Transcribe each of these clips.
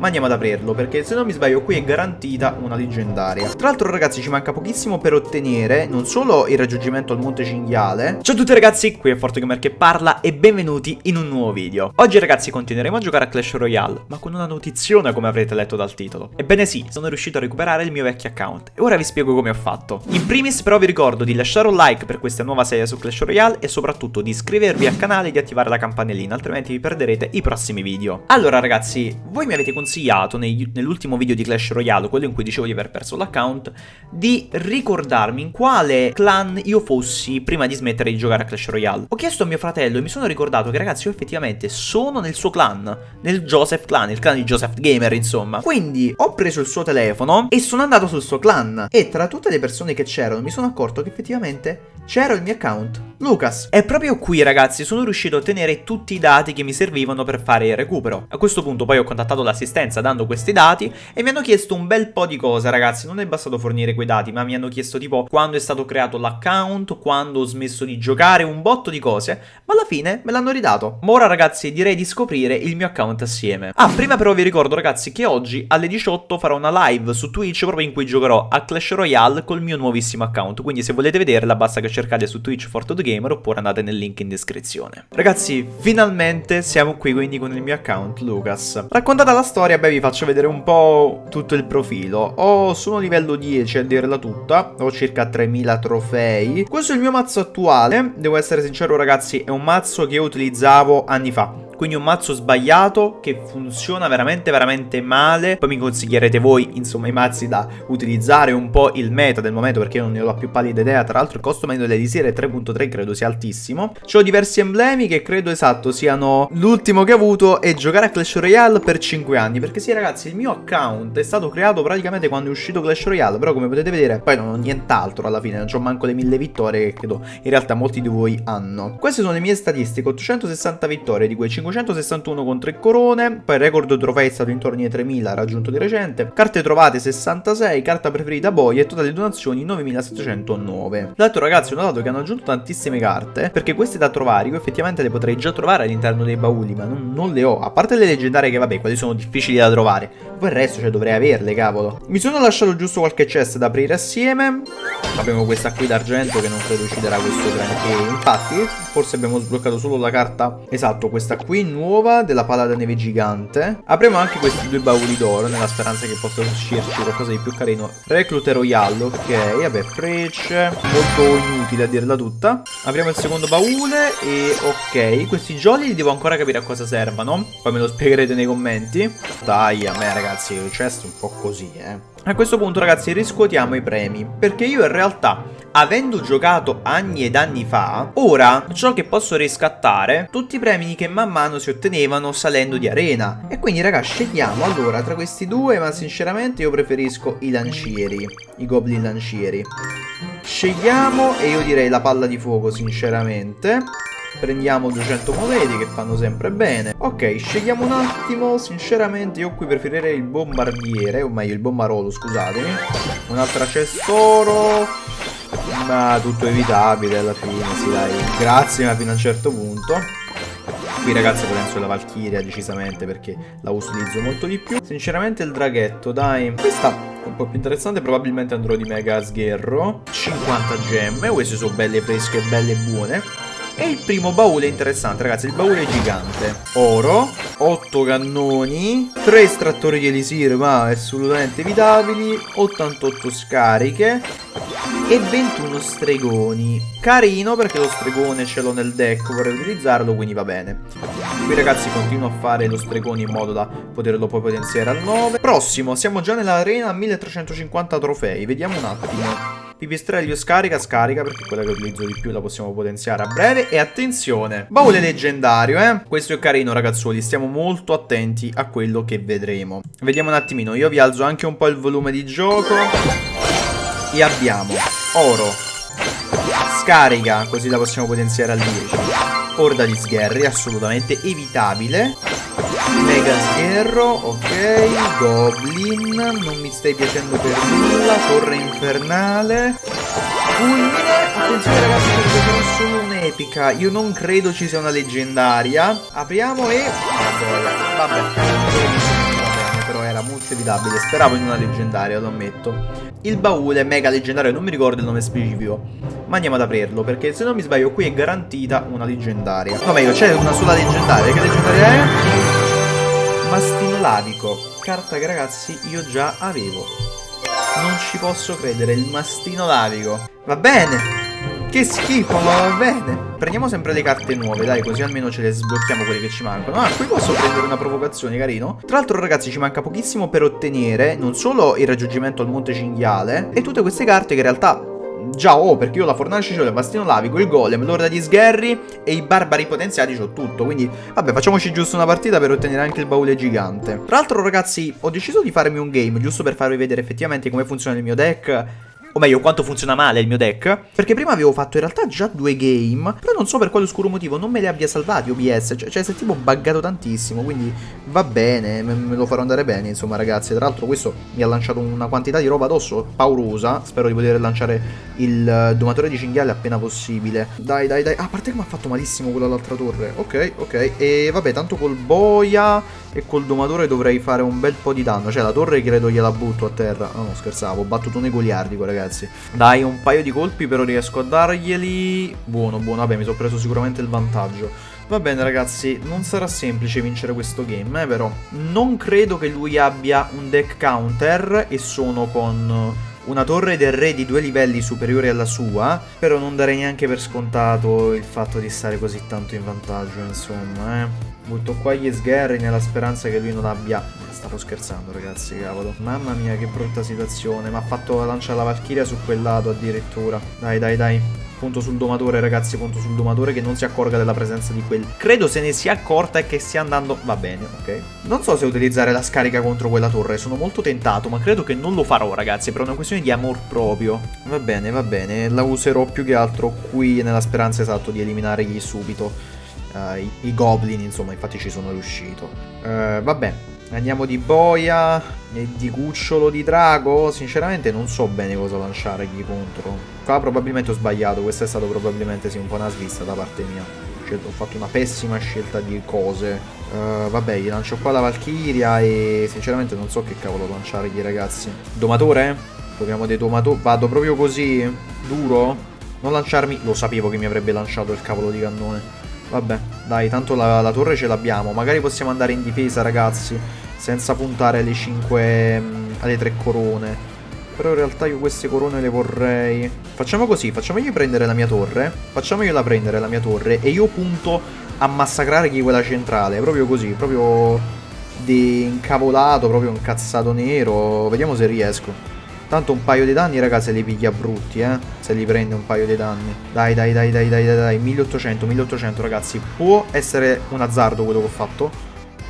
ma andiamo ad aprirlo, perché se non mi sbaglio qui è garantita una leggendaria. Tra l'altro ragazzi ci manca pochissimo per ottenere non solo il raggiungimento al Monte Cinghiale. Ciao a tutti ragazzi, qui è ForteGamer che parla e benvenuti in un nuovo video. Oggi ragazzi continueremo a giocare a Clash Royale, ma con una notiziona come avrete letto dal titolo. Ebbene sì, sono riuscito a recuperare il mio vecchio account e ora vi spiego come ho fatto. In primis però vi ricordo di lasciare un like per questa nuova serie su Clash Royale e soprattutto di iscrivervi al canale e di attivare la campanellina, altrimenti vi perderete i prossimi video. Allora ragazzi, voi mi avete consigliato nell'ultimo video di Clash Royale, quello in cui dicevo di aver perso l'account, di ricordarmi in quale clan io fossi prima di smettere di giocare a Clash Royale. Ho chiesto a mio fratello e mi sono ricordato che ragazzi io effettivamente sono nel suo clan, nel Joseph clan, il clan di Joseph Gamer insomma. Quindi ho preso il suo telefono e sono andato sul suo clan e tra tutte le persone che c'erano mi sono accorto che effettivamente c'era il mio account, Lucas. E proprio qui ragazzi sono riuscito a ottenere tutti i dati che mi servivano per fare il recupero. A questo punto poi ho contattato l'assistenza dando questi dati e mi hanno chiesto un bel po' di cose ragazzi. Non è bastato fornire quei dati ma mi hanno chiesto tipo quando è stato creato l'account, quando ho smesso di giocare, un botto di cose. Ma alla fine me l'hanno ridato. Ma ora ragazzi direi di scoprire il mio account assieme. Ah prima però vi ricordo ragazzi che oggi alle 18 farò una live su Twitch proprio in cui giocherò a Clash Royale col mio nuovissimo account. Quindi se volete vederla basta che cercate su Twitch Gamer oppure andate nel link in descrizione. Ragazzi, finalmente siamo qui quindi con il mio account Lucas. Raccontata la storia, beh vi faccio vedere un po' tutto il profilo. Ho, sono livello 10 a dirla tutta, ho circa 3000 trofei. Questo è il mio mazzo attuale, devo essere sincero ragazzi, è un mazzo che io utilizzavo anni fa quindi un mazzo sbagliato che funziona veramente veramente male. Poi mi consiglierete voi, insomma, i mazzi da utilizzare un po' il meta del momento perché io non ne ho la più pallida idea. Tra l'altro il costo medio dell'elisir è 3.3, credo sia altissimo. Ho diversi emblemi che credo esatto siano l'ultimo che ho avuto è giocare a Clash Royale per 5 anni. Perché sì ragazzi, il mio account è stato creato praticamente quando è uscito Clash Royale, però come potete vedere poi non ho nient'altro alla fine, non ho manco le 1000 vittorie che credo in realtà molti di voi hanno. Queste sono le mie statistiche, 860 vittorie, di cui 5 561 con 3 corone, poi il record trofei è stato intorno ai 3000 raggiunto di recente, carte trovate 66, carta preferita boy e totale donazioni 9709. L'altro ragazzi ho notato che hanno aggiunto tantissime carte, perché queste da trovare io effettivamente le potrei già trovare all'interno dei bauli, ma non, non, le ho, a parte le leggendarie che vabbè, quelle sono difficili da trovare, poi il resto cioè dovrei averle, cavolo. Mi sono lasciato giusto qualche chest da aprire assieme, abbiamo questa qui d'argento che non credo ucciderà questo granché, infatti forse abbiamo sbloccato solo la carta, esatto, questa qui nuova della pala da neve gigante. Apriamo anche questi due bauli d'oro nella speranza che possa uscirci qualcosa di più carino. Reclute Royale, ok, vabbè, frecce, molto inutile a dirla tutta. Apriamo il secondo baule e ok, questi jolly devo ancora capire a cosa servano. Poi me lo spiegherete nei commenti. Dai, a me ragazzi, il chest è un po' così, eh. A questo punto ragazzi riscuotiamo i premi, perché io in realtà avendo giocato anni ed anni fa, ora ciò che posso riscattare tutti i premi che man mano si ottenevano salendo di arena. E quindi raga scegliamo allora tra questi due, ma sinceramente io preferisco i lancieri, i goblin lancieri. Scegliamo e io direi la palla di fuoco sinceramente. Prendiamo 200 monete che fanno sempre bene. Ok, scegliamo un attimo. Sinceramente io qui preferirei il bombardiere, o meglio il bombarolo, scusatemi. Un'altra cestoro. Ma tutto evitabile alla fine, sì dai. Grazie, ma fino a un certo punto. Qui ragazzi penso la Valkyria decisamente perché la utilizzo molto di più. Sinceramente il draghetto, dai. Questa è un po' più interessante, probabilmente andrò di mega sgherro. 50 gemme, queste sono belle fresche e belle buone. E il primo baule interessante, ragazzi. Il baule è gigante. Oro, 8 cannoni, 3 estrattori di elisir, ma assolutamente evitabili, 88 scariche e 21 stregoni. Carino perché lo stregone ce l'ho nel deck, vorrei utilizzarlo, quindi va bene. Qui ragazzi continuo a fare lo stregone in modo da poterlo poi potenziare al 9. Prossimo, siamo già nell'arena 1350 trofei, vediamo un attimo. Pipistrello scarica, scarica perché quella che utilizzo di più la possiamo potenziare a breve. E attenzione, baule leggendario, eh. Questo è carino ragazzuoli, stiamo molto attenti a quello che vedremo. Vediamo un attimino, io vi alzo anche un po' il volume di gioco. E abbiamo oro, scarica, così la possiamo potenziare al 10. Orda di sgherri, assolutamente evitabile. Mega sgherro, ok. Goblin, non mi stai piacendo per nulla. Torre infernale. Fulmine, attenzione ragazzi perché sono un'epica. Io non credo ci sia una leggendaria. Apriamo e... Vabbè, però difficilmente evitabile. Speravo in una leggendaria, lo ammetto. Il baule mega leggendario, non mi ricordo il nome specifico. Ma andiamo ad aprirlo, perché se non mi sbaglio qui è garantita una leggendaria. No, meglio, c'è una sola leggendaria. Che leggendaria è? Mastino lavico. Carta che ragazzi io già avevo. Non ci posso credere, il mastino lavico. Va bene. Che schifo, ma va bene. Prendiamo sempre le carte nuove, dai, così almeno ce le sblocchiamo quelle che ci mancano. Ah, qui posso prendere una provocazione, carino. Tra l'altro, ragazzi, ci manca pochissimo per ottenere non solo il raggiungimento al Monte Cinghiale, e tutte queste carte che in realtà Già ho, perché io la fornace c'ho, il bastino lavico, il golem, l'orda di sgherri e i barbari potenziati c'ho tutto. Quindi, vabbè, facciamoci giusto una partita per ottenere anche il baule gigante. Tra l'altro, ragazzi, ho deciso di farmi un game, giusto per farvi vedere effettivamente come funziona il mio deck o meglio quanto funziona male il mio deck, perché prima avevo fatto in realtà già due game, però non so per quale oscuro motivo non me li abbia salvati OBS, cioè, cioè si è tipo buggato tantissimo, quindi va bene, me, lo farò andare bene insomma ragazzi, tra l'altro questo mi ha lanciato una quantità di roba addosso paurosa, spero di poter lanciare il domatore di cinghiale appena possibile, dai dai dai, ah, a parte che mi ha fatto malissimo quello all'altra torre, ok ok, e vabbè tanto col boia e col domatore dovrei fare un bel po' di danno, cioè la torre credo gliela butto a terra, no no scherzavo, ho battuto nei goliardico ragazzi ragazzi. Dai un paio di colpi però riesco a darglieli. Buono buono. Vabbè mi sono preso sicuramente il vantaggio. Va bene ragazzi, non sarà semplice vincere questo game, eh, però. Non credo che lui abbia un deck counter e sono con una torre del re di due livelli superiore alla sua, però non darei neanche per scontato il fatto di stare così tanto in vantaggio, insomma, eh. Butto qua gli sgherri nella speranza che lui non abbia Stavo scherzando ragazzi, cavolo. Mamma mia che brutta situazione. Mi ha fatto lanciare la Valchiria su quel lato addirittura. Dai, dai, dai. Punto sul domatore, ragazzi, punto sul domatore che non si accorga della presenza di quel... Credo se ne sia accorta e che stia andando... Va bene, ok. Non so se utilizzare la scarica contro quella torre, sono molto tentato, ma credo che non lo farò, ragazzi, per una questione di amor proprio. Va bene, va bene, la userò più che altro qui nella speranza esatto di eliminargli subito uh, i, i, goblin, insomma, infatti ci sono riuscito. Uh, vabbè, Andiamo di boia e di cucciolo di drago. Sinceramente non so bene cosa lanciargli contro. Qua probabilmente ho sbagliato. Questa è stata probabilmente sì, un po' una svista da parte mia. Cioè, ho fatto una pessima scelta di cose. Uh, vabbè, gli lancio qua la Valchiria e sinceramente non so che cavolo lanciargli, ragazzi. Domatore? Proviamo dei domatori. Vado proprio così? Duro? Non lanciarmi... Lo sapevo che mi avrebbe lanciato il cavolo di cannone. Vabbè, dai, tanto la, la torre ce l'abbiamo. Magari possiamo andare in difesa, ragazzi, senza puntare alle 5, mm, alle 3 corone. Però in realtà io queste corone le vorrei... Facciamo così, facciamogli prendere la mia torre. Facciamogliela prendere la mia torre e io punto a massacrargli quella centrale. Proprio così, proprio di incavolato, proprio incazzato nero. Vediamo se riesco. Tanto un paio di danni, raga, se li piglia brutti, eh. Se li prende un paio di danni. Dai, dai, dai, dai, dai, dai, dai. 1800, 1800, ragazzi. Può essere un azzardo quello che ho fatto.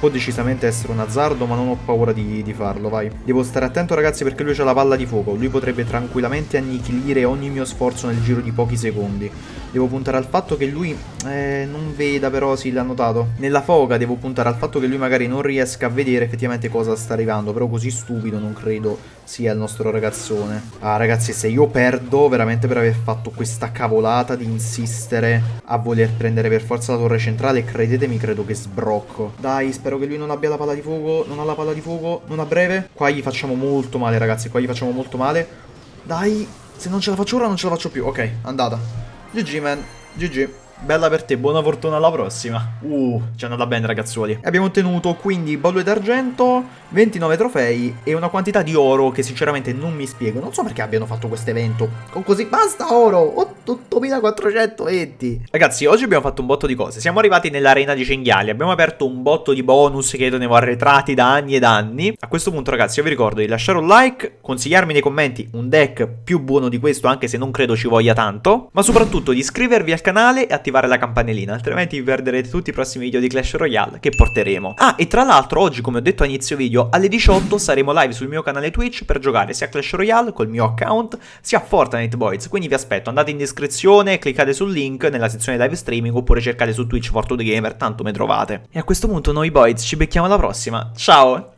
Può decisamente essere un azzardo, ma non ho paura di, di farlo, vai. Devo stare attento, ragazzi, perché lui ha la palla di fuoco. Lui potrebbe tranquillamente annichilire ogni mio sforzo nel giro di pochi secondi. Devo puntare al fatto che lui eh, non veda, però sì, l'ha notato. Nella foga devo puntare al fatto che lui magari non riesca a vedere effettivamente cosa sta arrivando. Però così stupido non credo sia il nostro ragazzone. Ah, ragazzi, se io perdo veramente per aver fatto questa cavolata di insistere a voler prendere per forza la torre centrale, credetemi, credo che sbrocco. Dai, spero Spero che lui non abbia la palla di fuoco. Non ha la palla di fuoco. Non a breve. Qua gli facciamo molto male, ragazzi. Qua gli facciamo molto male. Dai. Se non ce la faccio ora, non ce la faccio più. Ok, andata. GG, man. GG. Bella per te, buona fortuna alla prossima. Uh, ci è andata bene ragazzuoli. Abbiamo ottenuto quindi bolle d'argento, 29 trofei e una quantità di oro che sinceramente non mi spiego. Non so perché abbiano fatto questo evento con così basta oro, 8420. Ragazzi, oggi abbiamo fatto un botto di cose. Siamo arrivati nell'arena di cinghiali, abbiamo aperto un botto di bonus che tenevo arretrati da anni ed anni. A questo punto ragazzi io vi ricordo di lasciare un like, consigliarmi nei commenti un deck più buono di questo anche se non credo ci voglia tanto, ma soprattutto di iscrivervi al canale e attivare attivare la campanellina, altrimenti perderete tutti i prossimi video di Clash Royale che porteremo. Ah, e tra l'altro oggi, come ho detto a inizio video, alle 18 saremo live sul mio canale Twitch per giocare sia a Clash Royale col mio account, sia a Fortnite Boys, quindi vi aspetto, andate in descrizione, cliccate sul link nella sezione live streaming oppure cercate su Twitch Fortnite Gamer, tanto me trovate. E a questo punto noi boys ci becchiamo alla prossima, ciao!